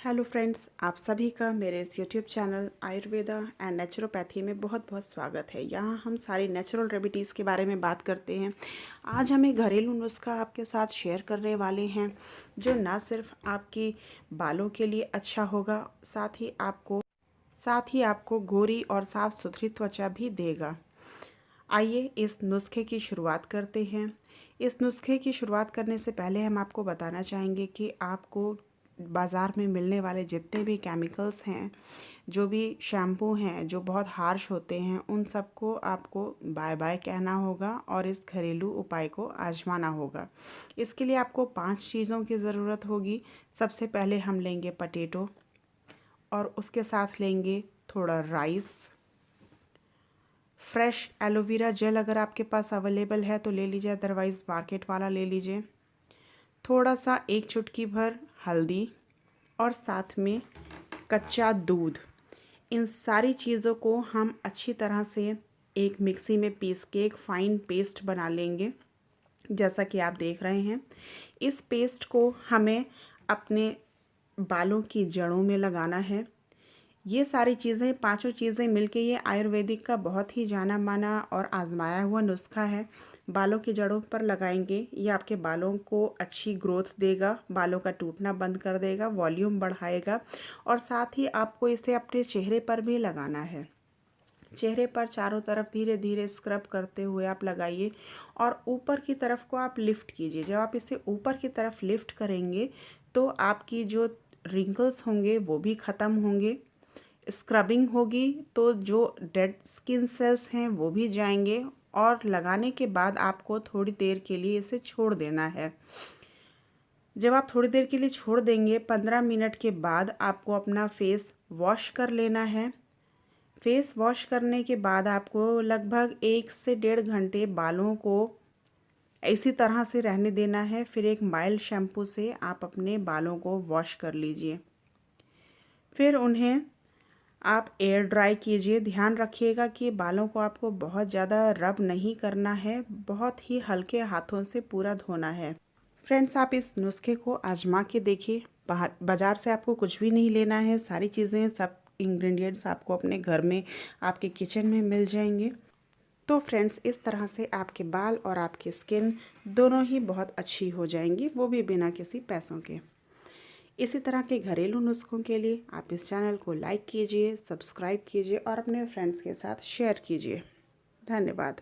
Hello friends आप सभी का मेरे इस YouTube channel Ayurveda and naturopathy में बहुत बहुत स्वागत है। यहाँ हम सारी नेचुरल रेमिडीज़ के बारे में बात करते हैं। आज हमें घरेलू नुस्खा आपके साथ शेयर करने वाले हैं, जो ना सिर्फ़ आपकी बालों के लिए अच्छा होगा, साथ ही आपको, साथ ही आपको गोरी और साफ़ सुथरी त्वचा भी देगा। आइए इस नुस्खे की शुरुआत करते हैं। इस नुस्खे की शुरुआत करने से पहले हम आपको बताना चाहेंगे कि आपको बाज़ार में मिलने वाले जितने भी केमिकल्स हैं, जो भी शैम्पू हैं, जो बहुत हार्श होते हैं, उन सबको आपको बाय बाय कहना होगा और इस घरेलू उपाय को आजमाना होगा। इसके लिए आपको पाँच चीज़ों की ज़रूरत होगी। सबसे पहले हम लेंगे पटेटो और उसके साथ लेंगे थोड़ा राइस फ्रेश एलोवेरा जेल अगर आपके पास अवेलेबल है तो ले लीजिए अदरवाइज़ मार्केट वाला ले लीजिए। थोड़ा सा एक चुटकी भर हल्दी और साथ में कच्चा दूध। इन सारी चीज़ों को हम अच्छी तरह से एक मिक्सी में पीस के एक फ़ाइन पेस्ट बना लेंगे। जैसा कि आप देख रहे हैं, इस पेस्ट को हमें अपने बालों की जड़ों में लगाना है। ये सारी चीज़ें, पाँचों चीज़ें मिलके ये आयुर्वेदिक का बहुत ही जाना माना और आजमाया हुआ नुस्खा है। बालों की जड़ों पर लगाएँगे, ये आपके बालों को अच्छी ग्रोथ देगा, बालों का टूटना बंद कर देगा, वॉल्यूम बढ़ाएगा और साथ ही आपको इसे अपने चेहरे पर भी लगाना है। चेहरे पर चारों तरफ़ धीरे धीरे स्क्रब करते हुए आप लगाइए और ऊपर की तरफ़ को आप लिफ्ट कीजिए। जब आप इसे ऊपर की तरफ़ लिफ्ट करेंगे तो आपकी जो रिंकल्स होंगे, वो भी ख़त्म होंगे। स्क्रबिंग होगी तो जो डेड स्किन सेल्स हैं, वो भी जाएँगे और लगाने के बाद आपको थोड़ी देर के लिए इसे छोड़ देना है। जब आप थोड़ी देर के लिए छोड़ देंगे, पंद्रह मिनट के बाद आपको अपना फेस वॉश कर लेना है। फेस वॉश करने के बाद आपको लगभग एक से डेढ़ घंटे बालों को इसी तरह से रहने देना है। फिर एक माइल्ड शैम्पू से आप अपने बालों को वॉश कर लीजिए। फिर उन्हें आप एयर ड्राई कीजिए। ध्यान रखिएगा कि बालों को आपको बहुत ज़्यादा रब नहीं करना है। बहुत ही हल्के हाथों से पूरा धोना है। फ्रेंड्स आप इस नुस्खे को आजमा के देखिए। बाज़ार से आपको कुछ भी नहीं लेना है। सारी चीज़ें, सब इंग्रेडिएंट्स आपको अपने घर में, आपके किचन में मिल जाएँगे। तो फ्रेंड्स इस तरह से आपके बाल और आपकी स्किन दोनों ही बहुत अच्छी हो जाएँगी। वो भी बिना किसी पैसों के। इसी तरह के घरेलू नुस्खों के लिए आप इस चैनल को लाइक कीजिए, सब्सक्राइब कीजिए और अपने फ्रेंड्स के साथ शेयर कीजिए। धन्यवाद।